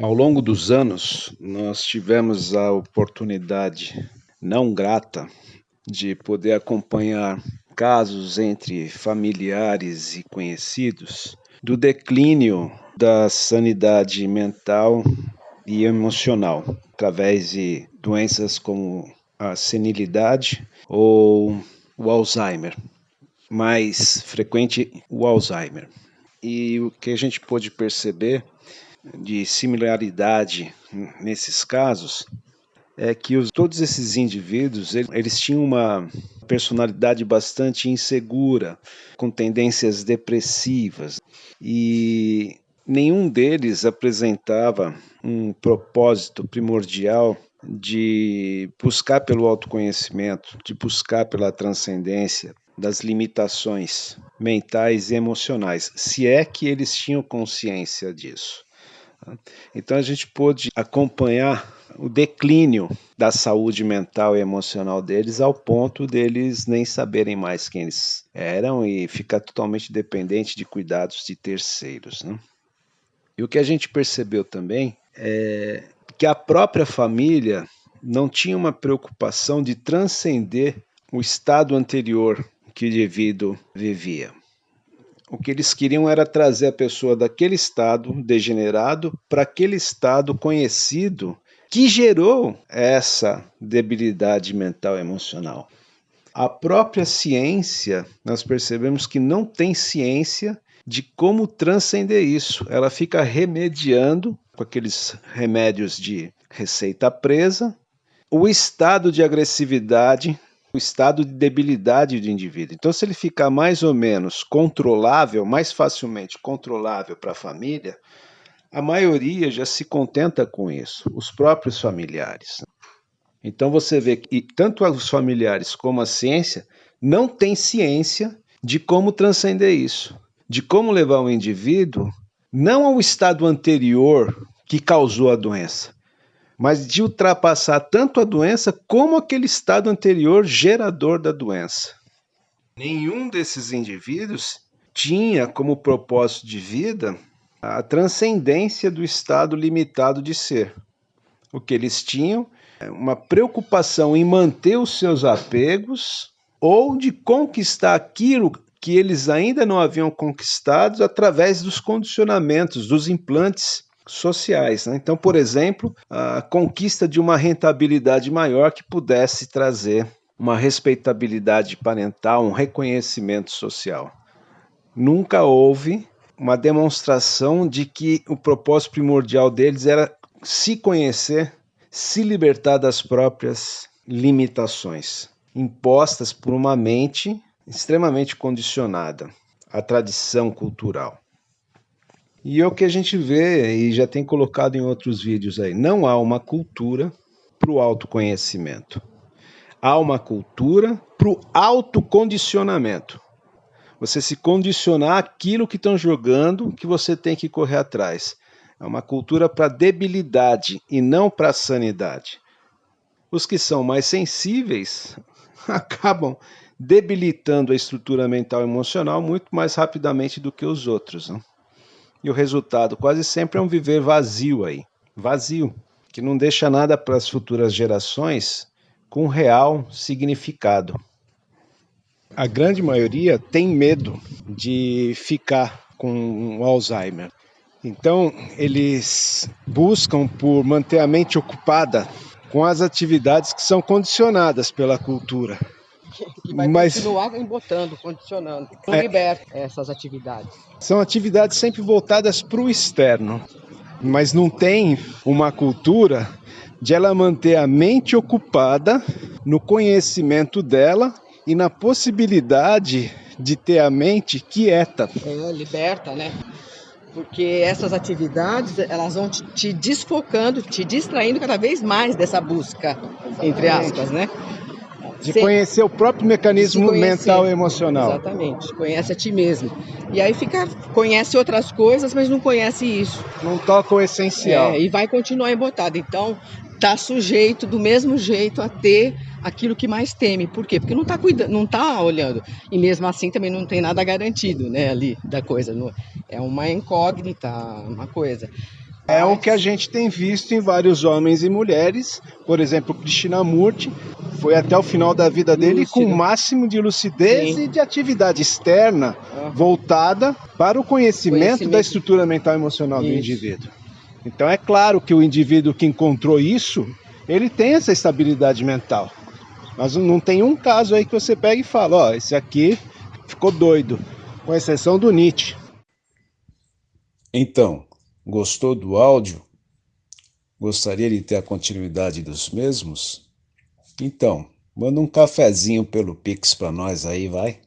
Ao longo dos anos, nós tivemos a oportunidade não grata de poder acompanhar casos entre familiares e conhecidos do declínio da sanidade mental e emocional através de doenças como a senilidade ou o Alzheimer, mais frequente o Alzheimer. E o que a gente pôde perceber de similaridade nesses casos é que os, todos esses indivíduos eles, eles tinham uma personalidade bastante insegura, com tendências depressivas, e nenhum deles apresentava um propósito primordial de buscar pelo autoconhecimento, de buscar pela transcendência das limitações mentais e emocionais, se é que eles tinham consciência disso. Então a gente pôde acompanhar o declínio da saúde mental e emocional deles ao ponto deles nem saberem mais quem eles eram e ficar totalmente dependente de cuidados de terceiros. Né? E o que a gente percebeu também é que a própria família não tinha uma preocupação de transcender o estado anterior que o indivíduo vivia. O que eles queriam era trazer a pessoa daquele estado degenerado para aquele estado conhecido que gerou essa debilidade mental e emocional. A própria ciência, nós percebemos que não tem ciência de como transcender isso. Ela fica remediando com aqueles remédios de receita presa o estado de agressividade o estado de debilidade do indivíduo. Então, se ele ficar mais ou menos controlável, mais facilmente controlável para a família, a maioria já se contenta com isso, os próprios familiares. Então você vê que tanto os familiares como a ciência não têm ciência de como transcender isso, de como levar o indivíduo não ao estado anterior que causou a doença, mas de ultrapassar tanto a doença como aquele estado anterior gerador da doença. Nenhum desses indivíduos tinha como propósito de vida a transcendência do estado limitado de ser. O que eles tinham é uma preocupação em manter os seus apegos ou de conquistar aquilo que eles ainda não haviam conquistado através dos condicionamentos, dos implantes sociais. Né? Então, por exemplo, a conquista de uma rentabilidade maior que pudesse trazer uma respeitabilidade parental, um reconhecimento social. Nunca houve uma demonstração de que o propósito primordial deles era se conhecer, se libertar das próprias limitações impostas por uma mente extremamente condicionada à tradição cultural. E é o que a gente vê e já tem colocado em outros vídeos aí. Não há uma cultura para o autoconhecimento. Há uma cultura para o autocondicionamento. Você se condicionar aquilo que estão jogando que você tem que correr atrás. É uma cultura para debilidade e não para sanidade. Os que são mais sensíveis acabam debilitando a estrutura mental e emocional muito mais rapidamente do que os outros. Né? E o resultado quase sempre é um viver vazio aí, vazio, que não deixa nada para as futuras gerações com real significado. A grande maioria tem medo de ficar com o Alzheimer. Então, eles buscam por manter a mente ocupada com as atividades que são condicionadas pela cultura. Que vai Mas, continuar embotando, condicionando. Não é, liberta essas atividades. São atividades sempre voltadas para o externo, mas não tem uma cultura de ela manter a mente ocupada no conhecimento dela e na possibilidade de ter a mente quieta. É, liberta, né? Porque essas atividades, elas vão te, te desfocando, te distraindo cada vez mais dessa busca, entre aspas, né? De conhecer o próprio mecanismo mental e emocional. Exatamente, conhece a ti mesmo. E aí fica, conhece outras coisas, mas não conhece isso. Não toca o essencial. É, e vai continuar embotado. Então, tá sujeito do mesmo jeito a ter aquilo que mais teme. Por quê? Porque não está cuidando, não tá olhando. E mesmo assim também não tem nada garantido, né, ali da coisa. É uma incógnita, uma coisa. É o que a gente tem visto em vários homens e mulheres. Por exemplo, Krishnamurti foi até o final da vida dele Lúcido. com o máximo de lucidez Sim. e de atividade externa uhum. voltada para o conhecimento, conhecimento, da estrutura mental e emocional isso. do indivíduo. Então é claro que o indivíduo que encontrou isso, ele tem essa estabilidade mental. Mas não tem um caso aí que você pega e fala, ó, esse aqui ficou doido, com exceção do Nietzsche. Então, gostou do áudio? Gostaria de ter a continuidade dos mesmos? Então, manda um cafezinho pelo Pix para nós aí, vai.